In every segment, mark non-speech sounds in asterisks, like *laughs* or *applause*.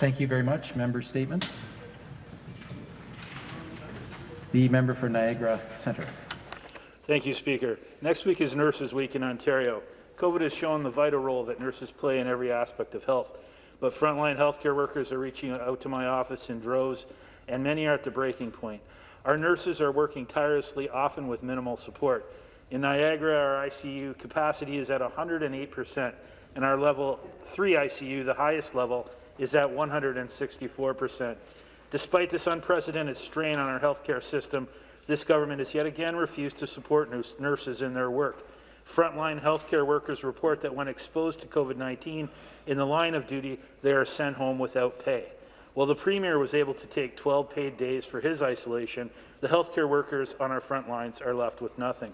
Thank you very much. Member statements. The member for Niagara Centre. Thank you, Speaker. Next week is Nurses Week in Ontario. COVID has shown the vital role that nurses play in every aspect of health, but frontline healthcare workers are reaching out to my office in droves, and many are at the breaking point. Our nurses are working tirelessly, often with minimal support. In Niagara, our ICU capacity is at 108 percent, and our level 3 ICU, the highest level, is at 164 percent. Despite this unprecedented strain on our healthcare system, this government has yet again refused to support nurses in their work. Frontline healthcare workers report that when exposed to COVID-19 in the line of duty, they are sent home without pay. While the Premier was able to take 12 paid days for his isolation, the healthcare workers on our front lines are left with nothing.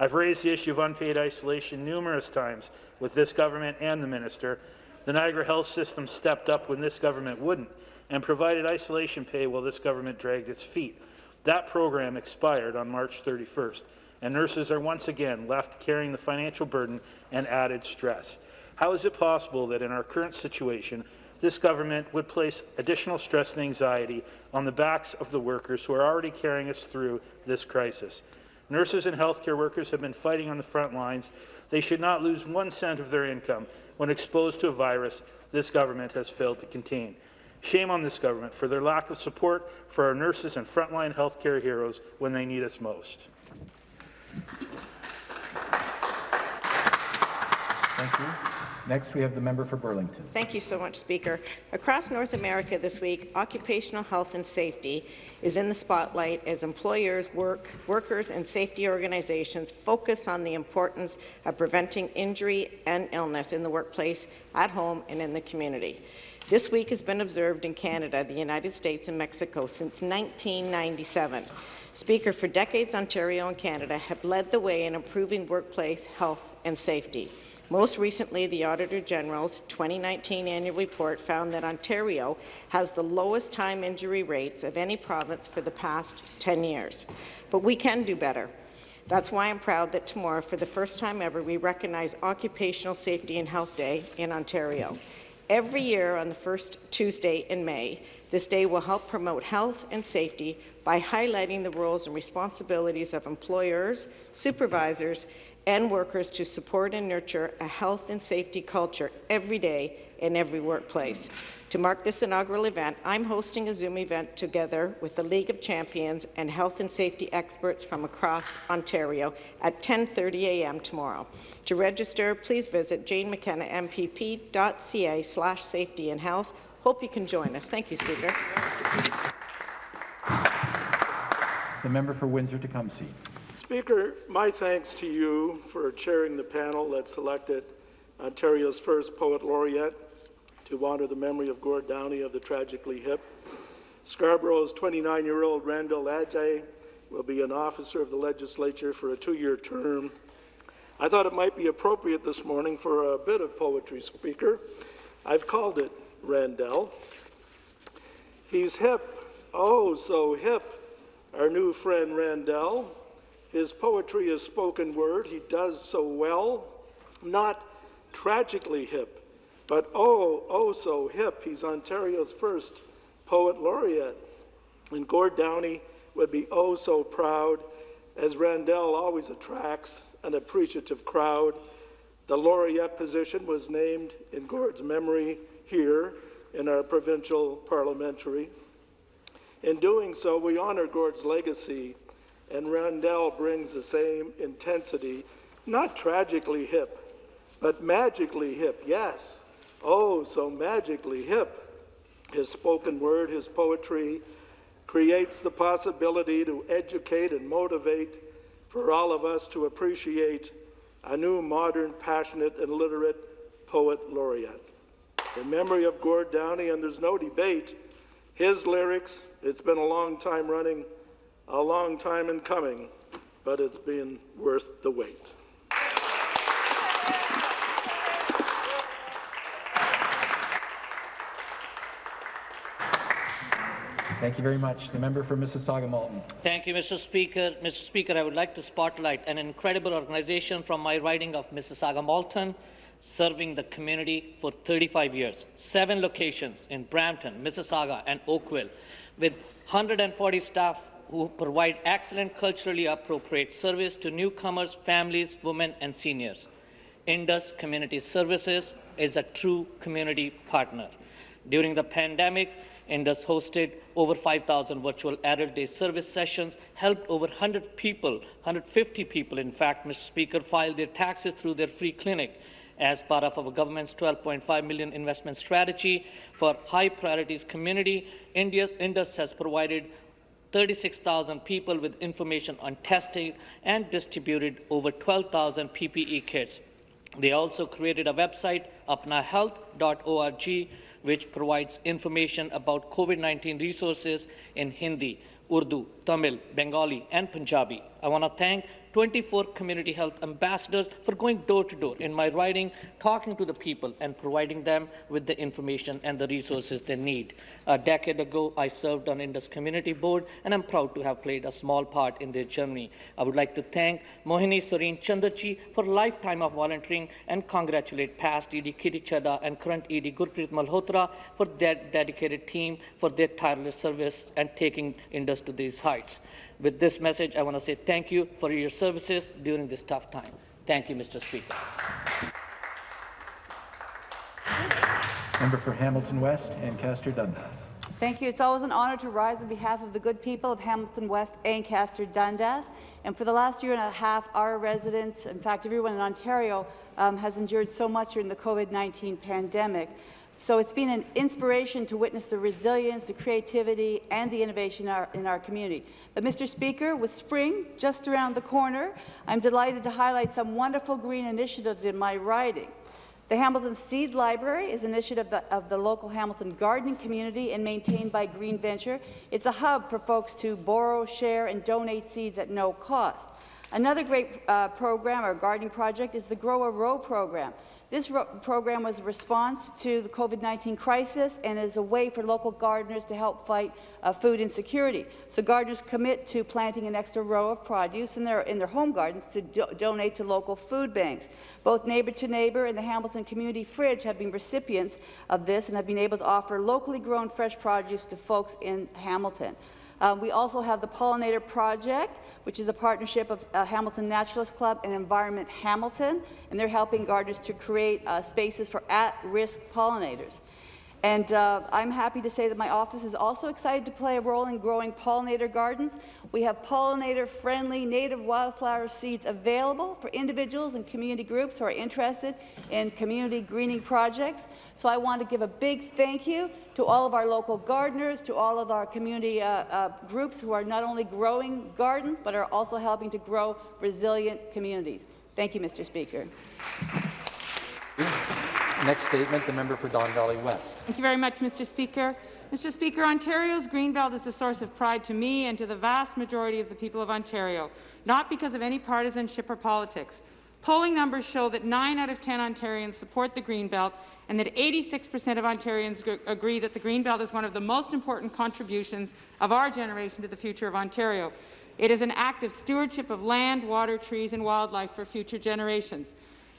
I've raised the issue of unpaid isolation numerous times with this government and the minister. The Niagara Health System stepped up when this government wouldn't and provided isolation pay while this government dragged its feet. That program expired on March 31st, and nurses are once again left carrying the financial burden and added stress. How is it possible that in our current situation, this government would place additional stress and anxiety on the backs of the workers who are already carrying us through this crisis? Nurses and healthcare workers have been fighting on the front lines. They should not lose one cent of their income when exposed to a virus this government has failed to contain. Shame on this government for their lack of support for our nurses and frontline healthcare heroes when they need us most. Thank you. Next, we have the member for Burlington. Thank you so much, Speaker. Across North America this week, occupational health and safety is in the spotlight as employers, work, workers and safety organizations focus on the importance of preventing injury and illness in the workplace, at home and in the community. This week has been observed in Canada, the United States and Mexico since 1997. Speaker, for decades, Ontario and Canada have led the way in improving workplace health and safety. Most recently, the Auditor General's 2019 annual report found that Ontario has the lowest time injury rates of any province for the past 10 years. But we can do better. That's why I'm proud that tomorrow, for the first time ever, we recognize Occupational Safety and Health Day in Ontario. Every year on the first Tuesday in May, this day will help promote health and safety by highlighting the roles and responsibilities of employers, supervisors, and workers to support and nurture a health and safety culture every day in every workplace. To mark this inaugural event, I'm hosting a Zoom event together with the League of Champions and health and safety experts from across Ontario at 10.30 a.m. tomorrow. To register, please visit janemckenna.mpp.ca slash safety and health. Hope you can join us. Thank you, Speaker. The member for Windsor Tecumseh. Speaker, my thanks to you for chairing the panel that selected Ontario's first Poet Laureate to honour the memory of Gord Downie of the Tragically Hip. Scarborough's 29-year-old Randell Adjei will be an officer of the legislature for a two-year term. I thought it might be appropriate this morning for a bit of poetry, Speaker. I've called it Randell. He's hip, oh so hip, our new friend Randell. His poetry is spoken word, he does so well, not tragically hip, but oh, oh so hip, he's Ontario's first poet laureate. And Gord Downie would be oh so proud, as Randell always attracts an appreciative crowd. The laureate position was named in Gord's memory here in our provincial parliamentary. In doing so, we honor Gord's legacy, and Randell brings the same intensity, not tragically hip, but magically hip, yes, oh, so magically hip. His spoken word, his poetry, creates the possibility to educate and motivate for all of us to appreciate a new, modern, passionate, and literate poet laureate. In memory of Gord Downie, and there's no debate, his lyrics, it's been a long time running, a long time in coming, but it's been worth the wait. Thank you very much. The member for Mississauga-Malton. Thank you, Mr. Speaker. Mr. Speaker, I would like to spotlight an incredible organization from my riding of Mississauga-Malton, serving the community for 35 years, seven locations in Brampton, Mississauga, and Oakville, with 140 staff who provide excellent culturally appropriate service to newcomers, families, women, and seniors. Indus Community Services is a true community partner. During the pandemic, Indus hosted over 5,000 virtual adult day service sessions, helped over 100 people, 150 people, in fact, Mr. Speaker, file their taxes through their free clinic as part of our government's 12.5 million investment strategy for high priorities community. India's Indus has provided 36,000 people with information on testing and distributed over 12,000 PPE kits. They also created a website, apnahealth.org, which provides information about COVID-19 resources in Hindi, Urdu, Tamil, Bengali, and Punjabi. I want to thank 24 community health ambassadors for going door to door in my writing, talking to the people and providing them with the information and the resources they need. A decade ago, I served on Indus Community Board, and I'm proud to have played a small part in their journey. I would like to thank Mohini Soreen Chandachi for lifetime of volunteering and congratulate past ED Kitty and current ED Gurpreet Malhotra for their dedicated team for their tireless service and taking Indus to these heights. With this message, I want to say thank you for your services during this tough time. Thank you, Mr. Speaker. Member for Hamilton West, Ancaster Dundas. Thank you. It's always an honour to rise on behalf of the good people of Hamilton West, Ancaster, Dundas. And for the last year and a half, our residents, in fact, everyone in Ontario, um, has endured so much during the COVID-19 pandemic. So it's been an inspiration to witness the resilience, the creativity, and the innovation in our, in our, community. But, Mr. Speaker, with spring just around the corner, I'm delighted to highlight some wonderful green initiatives in my riding. The Hamilton Seed Library is an initiative of the, of the local Hamilton gardening community and maintained by Green Venture. It's a hub for folks to borrow, share, and donate seeds at no cost. Another great uh, program or gardening project is the Grow a Row program. This program was a response to the COVID-19 crisis and is a way for local gardeners to help fight uh, food insecurity. So gardeners commit to planting an extra row of produce in their, in their home gardens to do donate to local food banks. Both Neighbour to Neighbour and the Hamilton Community Fridge have been recipients of this and have been able to offer locally grown fresh produce to folks in Hamilton. Uh, we also have the Pollinator Project, which is a partnership of uh, Hamilton Naturalist Club and Environment Hamilton, and they're helping gardeners to create uh, spaces for at-risk pollinators. And uh, I'm happy to say that my office is also excited to play a role in growing pollinator gardens. We have pollinator-friendly native wildflower seeds available for individuals and community groups who are interested in community greening projects. So I want to give a big thank you to all of our local gardeners, to all of our community uh, uh, groups who are not only growing gardens, but are also helping to grow resilient communities. Thank you, Mr. Speaker. Next statement, the member for Don Valley West. Thank you very much, Mr. Speaker. Mr. Speaker, Ontario's Greenbelt is a source of pride to me and to the vast majority of the people of Ontario, not because of any partisanship or politics. Polling numbers show that 9 out of 10 Ontarians support the Greenbelt and that 86% of Ontarians agree that the Greenbelt is one of the most important contributions of our generation to the future of Ontario. It is an act of stewardship of land, water, trees and wildlife for future generations.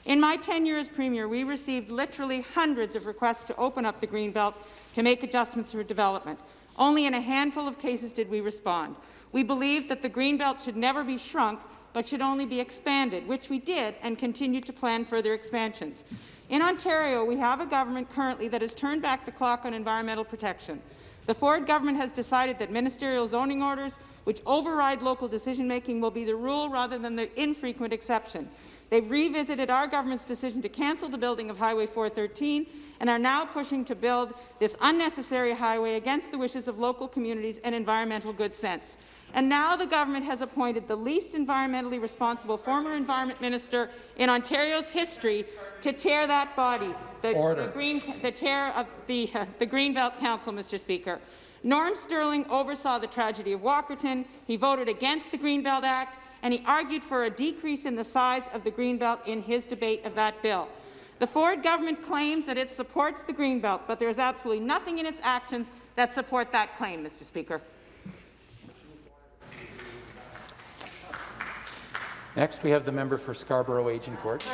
In my tenure as Premier, we received literally hundreds of requests to open up the Greenbelt to make adjustments for development. Only in a handful of cases did we respond. We believed that the Greenbelt should never be shrunk, but should only be expanded, which we did and continue to plan further expansions. In Ontario, we have a government currently that has turned back the clock on environmental protection. The Ford government has decided that ministerial zoning orders, which override local decision-making, will be the rule rather than the infrequent exception. They've revisited our government's decision to cancel the building of Highway 413 and are now pushing to build this unnecessary highway against the wishes of local communities and environmental good sense. And now the government has appointed the least environmentally responsible former environment minister in Ontario's history to chair that body, the, the, Green, the chair of the, uh, *laughs* the Greenbelt Council, Mr. Speaker. Norm Sterling oversaw the tragedy of Walkerton. He voted against the Greenbelt Act and he argued for a decrease in the size of the Greenbelt in his debate of that bill. The Ford government claims that it supports the Greenbelt, but there is absolutely nothing in its actions that support that claim, Mr. Speaker. Next, we have the member for Scarborough Agincourt.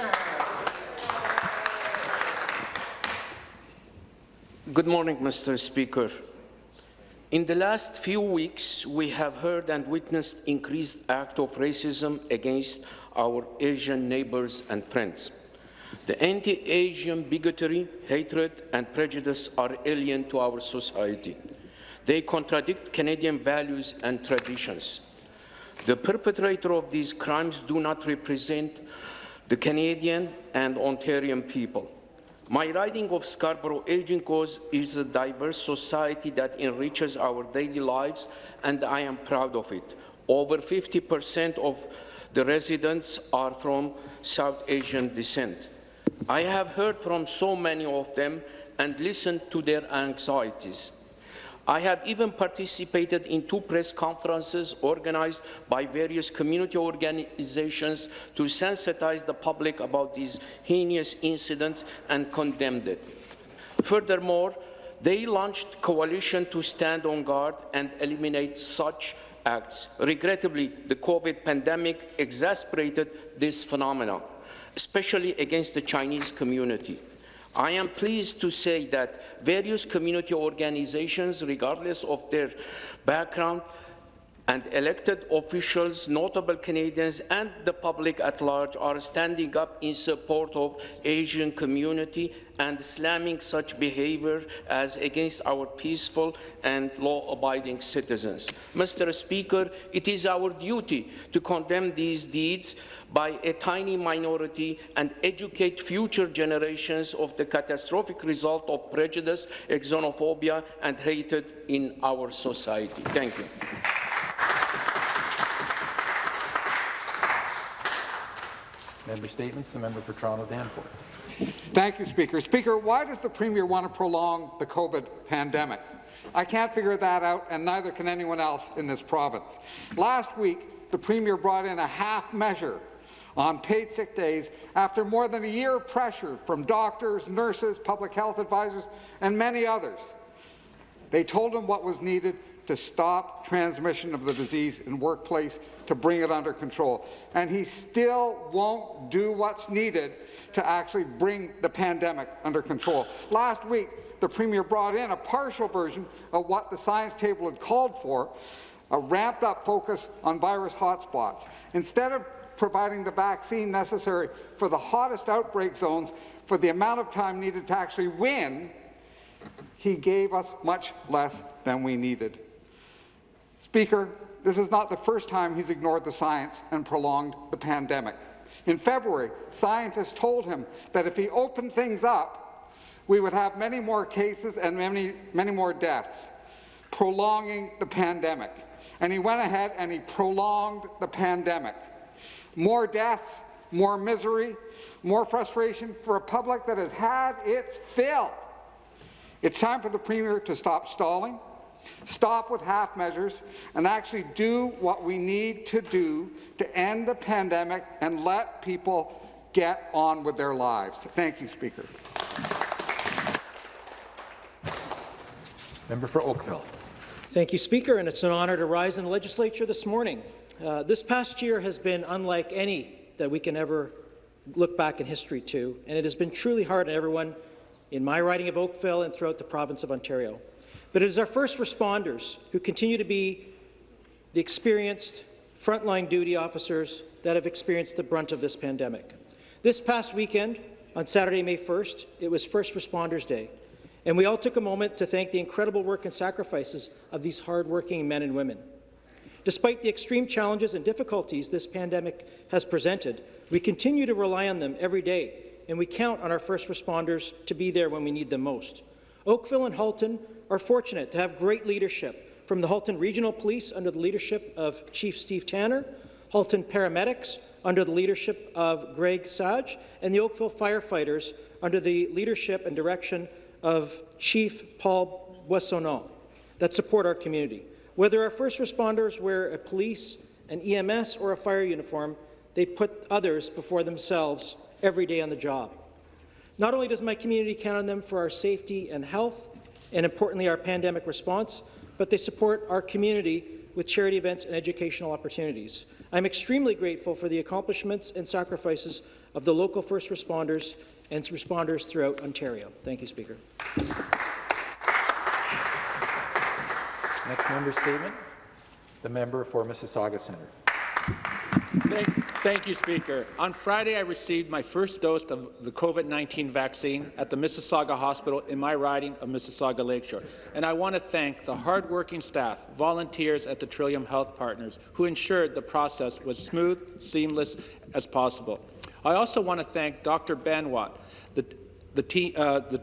Good morning, Mr. Speaker. In the last few weeks, we have heard and witnessed increased acts of racism against our Asian neighbors and friends. The anti-Asian bigotry, hatred, and prejudice are alien to our society. They contradict Canadian values and traditions. The perpetrator of these crimes do not represent the Canadian and Ontarian people. My riding of Scarborough Agincourt is a diverse society that enriches our daily lives, and I am proud of it. Over 50% of the residents are from South Asian descent. I have heard from so many of them and listened to their anxieties. I have even participated in two press conferences organized by various community organizations to sensitize the public about these heinous incidents and condemned it. Furthermore, they launched coalition to stand on guard and eliminate such acts. Regrettably, the COVID pandemic exacerbated this phenomenon, especially against the Chinese community. I am pleased to say that various community organizations, regardless of their background, and elected officials, notable Canadians, and the public at large are standing up in support of Asian community and slamming such behavior as against our peaceful and law-abiding citizens. Mr. Speaker, it is our duty to condemn these deeds by a tiny minority and educate future generations of the catastrophic result of prejudice, xenophobia, and hatred in our society. Thank you. Member statements, the member for Toronto Danforth. Thank you, Speaker. Speaker, why does the Premier want to prolong the COVID pandemic? I can't figure that out, and neither can anyone else in this province. Last week, the Premier brought in a half measure on paid sick days after more than a year of pressure from doctors, nurses, public health advisors, and many others. They told him what was needed to stop transmission of the disease in workplace, to bring it under control. And he still won't do what's needed to actually bring the pandemic under control. Last week, the Premier brought in a partial version of what the science table had called for, a ramped-up focus on virus hotspots. Instead of providing the vaccine necessary for the hottest outbreak zones for the amount of time needed to actually win, he gave us much less than we needed. Speaker, this is not the first time he's ignored the science and prolonged the pandemic. In February, scientists told him that if he opened things up, we would have many more cases and many, many more deaths, prolonging the pandemic. And he went ahead and he prolonged the pandemic. More deaths, more misery, more frustration for a public that has had its fill. It's time for the Premier to stop stalling, stop with half measures, and actually do what we need to do to end the pandemic and let people get on with their lives. Thank you, Speaker. Member for Oakville. Thank you, Speaker, and it's an honour to rise in the legislature this morning. Uh, this past year has been unlike any that we can ever look back in history to, and it has been truly hard on everyone in my riding of Oakville and throughout the province of Ontario. But it is our first responders who continue to be the experienced frontline duty officers that have experienced the brunt of this pandemic. This past weekend, on Saturday, May 1st, it was First Responders Day, and we all took a moment to thank the incredible work and sacrifices of these hardworking men and women. Despite the extreme challenges and difficulties this pandemic has presented, we continue to rely on them every day, and we count on our first responders to be there when we need them most. Oakville and Halton are fortunate to have great leadership from the Halton Regional Police under the leadership of Chief Steve Tanner, Halton Paramedics under the leadership of Greg Sage, and the Oakville Firefighters under the leadership and direction of Chief Paul Boissonneault that support our community. Whether our first responders wear a police, an EMS, or a fire uniform, they put others before themselves every day on the job. Not only does my community count on them for our safety and health, and importantly our pandemic response, but they support our community with charity events and educational opportunities. I'm extremely grateful for the accomplishments and sacrifices of the local first responders and responders throughout Ontario. Thank you, Speaker. Next member statement, the member for Mississauga Centre. Thank thank you, Speaker. On Friday, I received my first dose of the COVID-19 vaccine at the Mississauga Hospital in my riding of Mississauga Lakeshore. And I want to thank the hardworking staff, volunteers at the Trillium Health Partners, who ensured the process was smooth, seamless as possible. I also want to thank Dr. Banwat, the, the, uh, the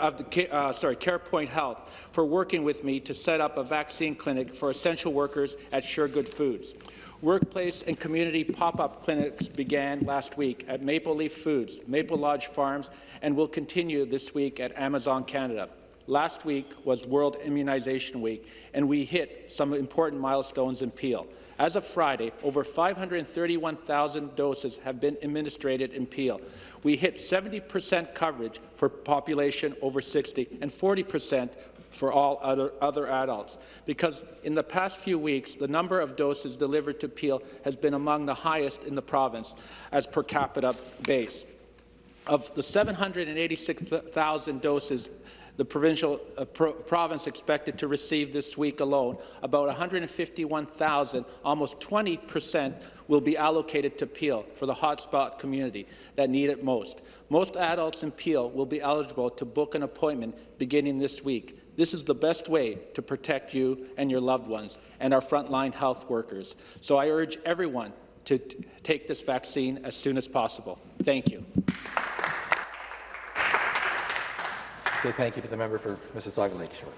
of the uh, sorry, CarePoint Health for working with me to set up a vaccine clinic for essential workers at Suregood Foods. Workplace and community pop-up clinics began last week at Maple Leaf Foods, Maple Lodge Farms, and will continue this week at Amazon Canada. Last week was World Immunization Week, and we hit some important milestones in Peel. As of Friday, over 531,000 doses have been administered in Peel. We hit 70% coverage for population over 60 and 40% for all other, other adults, because in the past few weeks, the number of doses delivered to Peel has been among the highest in the province as per capita base. Of the 786,000 doses the provincial uh, pro province expected to receive this week alone, about 151,000, almost 20 percent, will be allocated to Peel for the hotspot community that need it most. Most adults in Peel will be eligible to book an appointment beginning this week. This is the best way to protect you and your loved ones and our frontline health workers. So I urge everyone to take this vaccine as soon as possible. Thank you. Say thank you to the member for Mississauga Lakeshore.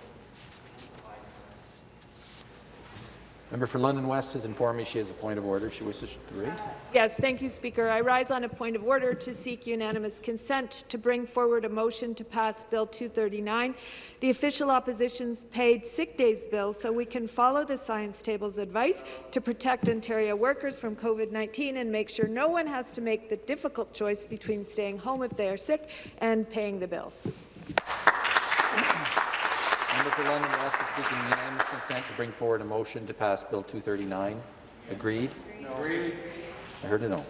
Member for London West has informed me she has a point of order she wishes to raise. Yes, thank you, Speaker. I rise on a point of order to seek unanimous consent to bring forward a motion to pass Bill 239, the official opposition's paid sick days bill, so we can follow the science table's advice to protect Ontario workers from COVID-19 and make sure no one has to make the difficult choice between staying home if they are sick and paying the bills. Member for London West is seeking unanimous consent to bring forward a motion to pass Bill 239. Agreed? Agreed. I heard a no.